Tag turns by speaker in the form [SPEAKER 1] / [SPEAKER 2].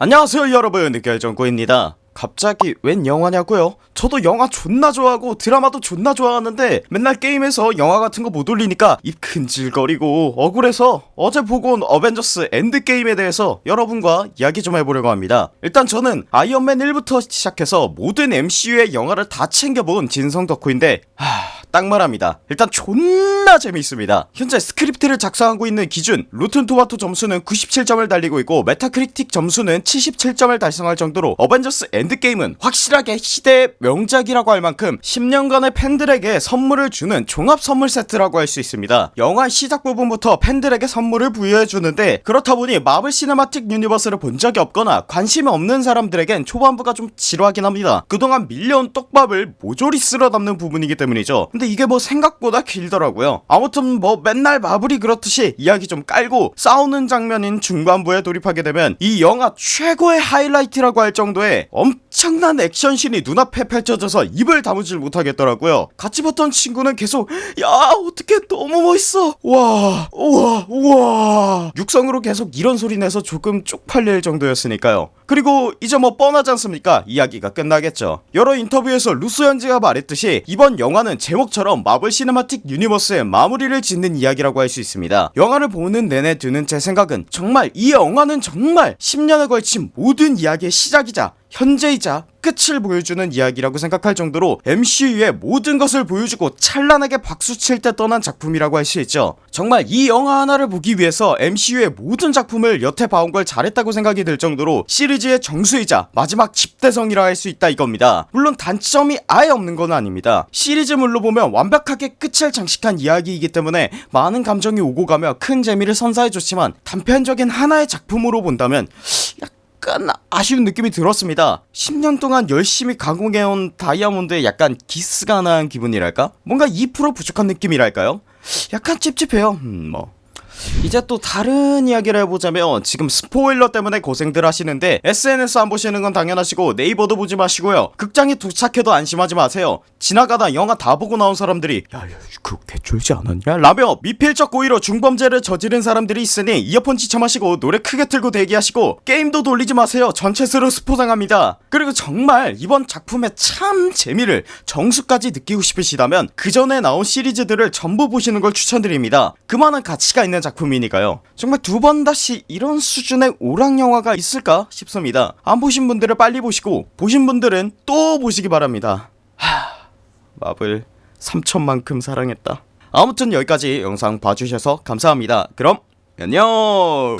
[SPEAKER 1] 안녕하세요 여러분. 느결정구입니다. 갑자기 웬 영화냐고요? 저도 영화 존나 좋아하고 드라마도 존나 좋아하는데 맨날 게임에서 영화 같은 거 못 올리니까 입 근질거리고 억울해서 어제 보고 온 어벤져스 엔드게임에 대해서 여러분과 이야기 좀 해보려고 합니다. 일단 저는 아이언맨 1부터 시작해서 모든 MCU의 영화를 다 챙겨본 진성 덕후인데 하... 딱 말합니다. 일단 존나 재미있습니다. 현재 스크립트를 작성하고 있는 기준 로튼토마토 점수는 97점을 달리고 있고 메타크리틱 점수는 77점을 달성할 정도로 어벤져스 엔드게임은 확실하게 시대의 명작이라고 할 만큼 10년간의 팬들에게 선물을 주는 종합 선물 세트라고 할 수 있습니다. 영화 시작 부분부터 팬들에게 선물을 부여해주는데 그렇다보니 마블 시네마틱 유니버스를 본 적이 없거나 관심이 없는 사람들에겐 초반부가 좀 지루하긴 합니다. 그동안 밀려온 떡밥을 모조리 쓸어 담는 부분이기 때문이죠 근데 이게 뭐 생각보다 길더라고요. 아무튼 뭐 맨날 마블이 그렇듯이 이야기 좀 깔고 싸우는 장면인 중반부에 돌입하게 되면 이 영화 최고의 하이라이트라고 할 정도의 엄청난 액션신이 눈앞에 펼쳐져서 입을 다무질 못하겠더라고요. 같이 봤던 친구는 계속 야 어떻게 너무 멋있어. 와 우와 우와. 육성으로 계속 이런 소리 내서 조금 쪽팔릴 정도였으니까요. 그리고 이제 뭐 뻔하지 않습니까? 이야기가 끝나겠죠. 여러 인터뷰에서 루소 형제가 말했듯이 이번 영화는 제목 처럼 마블 시네마틱 유니버스의 마무리를 짓는 이야기라고 할 수 있습니다. 영화를 보는 내내 드는 제 생각은 정말 이 영화는 정말 10년에 걸친 모든 이야기의 시작이자 현재이자 끝을 보여주는 이야기라고 생각할 정도로 MCU의 모든 것을 보여주고 찬란하게 박수칠 때 떠난 작품이라고 할 수 있죠. 정말 이 영화 하나를 보기 위해서 MCU의 모든 작품을 여태 봐온 걸 잘했다고 생각이 들 정도로 시리즈의 정수이자 마지막 집대성이라 할 수 있다 이겁니다. 물론 단점이 아예 없는 건 아닙니다. 시리즈물로 보면 완벽하게 끝을 장식한 이야기이기 때문에 많은 감정이 오고 가며 큰 재미를 선사해줬지만 단편적인 하나의 작품으로 본다면 약간 아쉬운 느낌이 들었습니다 10년 동안 열심히 가공해온 다이아몬드에 약간 기스가 난 기분이랄까? 뭔가 2% 부족한 느낌이랄까요? 약간 찝찝해요 음, 뭐 이제 또 다른 이야기를 해보자면 지금 스포일러 때문에 고생들 하시는데 SNS 안 보시는 건 당연하시고 네이버도 보지 마시고요. 극장에 도착해도 안심하지 마세요. 지나가다 영화 다 보고 나온 사람들이 야야 그거 개쫄지 않았냐? 라며 미필적 고의로 중범죄를 저지른 사람들이 있으니 이어폰 지쳐마시고 노래 크게 틀고 대기하시고 게임도 돌리지 마세요. 전체수로 스포당합니다. 그리고 정말 이번 작품의 참 재미를 정수까지 느끼고 싶으시다면 그 전에 나온 시리즈들을 전부 보시는 걸 추천드립니다. 그만한 가치가 있는 작품이니까요. 정말 두 번 다시 이런 수준의 오락 영화가 있을까 싶습니다. 안 보신 분들은 빨리 보시고 보신 분들은 또 보시기 바랍니다. 하... 마블 3천만큼 사랑했다. 아무튼 여기까지 영상 봐주셔서 감사합니다. 그럼 안녕